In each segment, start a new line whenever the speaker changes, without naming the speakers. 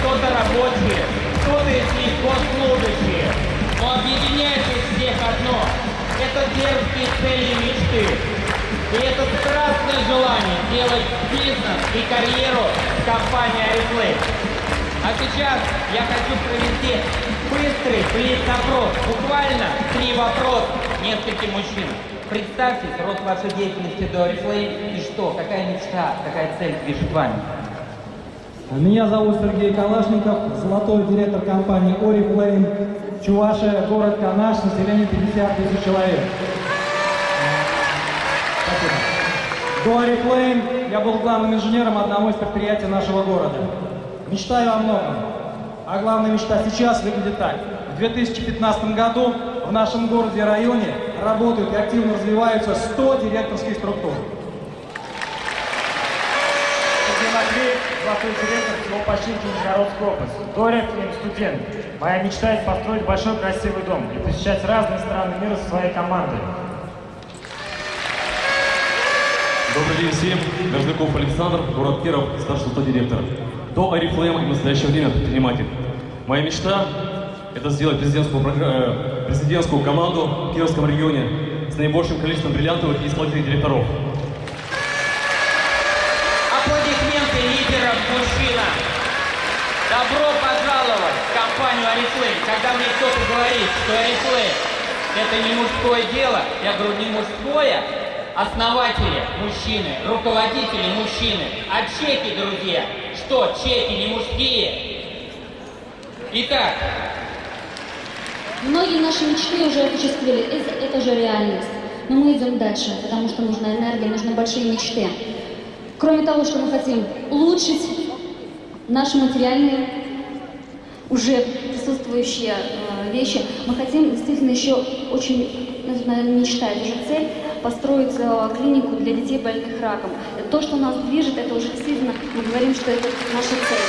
кто-то рабочие, кто-то из них госслужащие. Но объединяет их всех одно. Это дерзкие цели мечты. И это страстное желание делать бизнес и карьеру в компании «Арифлейм». А сейчас я хочу провести быстрый блиц-опрос. Буквально три вопроса нескольким мужчинам. Представьтесь рост вашей деятельности до «Арифлейм» и что, какая мечта, какая цель движет вами?
Меня зовут Сергей Калашников, золотой директор компании Oriflame, Чувашия, город Канаш, население 50 тысяч человек. Спасибо. До Oriflame я был главным инженером одного из предприятий нашего города. Мечтаю о многом. А главная мечта сейчас выглядит так. В 2015 году в нашем городе и районе работают и активно развиваются 100 директорских структур.
Сергей Матвеев, золотой директор всего почти Нижегородской области. Доря, фильм студент. Моя мечта построить большой красивый дом и посещать разные страны мира со своей командой.
Добрый день всем. Горжников Александр, город Киров, старший золотой директор. До Арифлейма и в настоящее время предприниматель. Моя мечта – это сделать президентскую, э, президентскую команду в Кировском регионе с наибольшим количеством бриллиантовых и исполнительных директоров.
Мужчина. Добро пожаловать в компанию Oriflame. Когда мне кто-то говорит, что Oriflame это не мужское дело, я говорю, не мужское, основатели мужчины, руководители мужчины. А чеки, друзья, что, чеки не мужские? Итак,
Многие наши мечты уже осуществили, это, это же реальность. Но мы идем дальше, потому что нужна энергия, нужны большие мечты. Кроме того, что мы хотим улучшить наши материальные, уже присутствующие э, вещи, мы хотим действительно еще очень, наверное, мечта, это же цель, построить э, клинику для детей больных раком. То, что нас движет, это уже действительно, мы говорим, что это наша цель.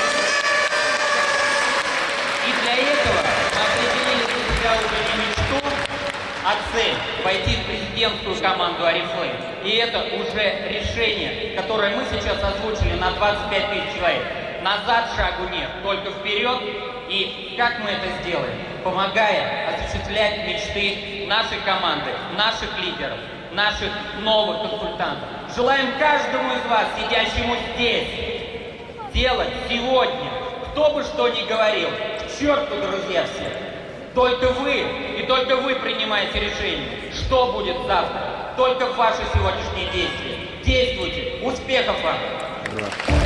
И для этого мы определили для себя уже не мечту, а цель – войти в президентскую команду Арифлейм. И это уже решение, которое мы сейчас озвучили на 25 тысяч человек. Назад шагу нет, только вперед. И как мы это сделаем? Помогая осуществлять мечты нашей команды, наших лидеров, наших новых консультантов. Желаем каждому из вас, сидящему здесь, делать сегодня, кто бы что ни говорил, к черту, друзья, все. Только вы и только вы принимаете решение, что будет завтра. Только ваши сегодняшние действия. Действуйте. Успехов вам!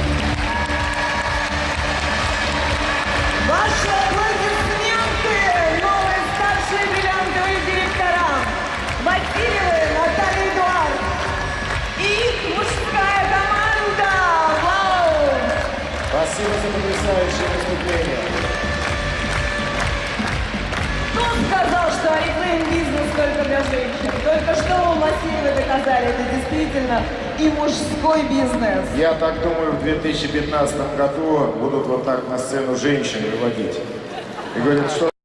Женщин? Только что вы Васильевы доказали, это действительно и мужской бизнес.
Я так думаю, в 2015 году будут вот так на сцену женщин выводить. И говорят, что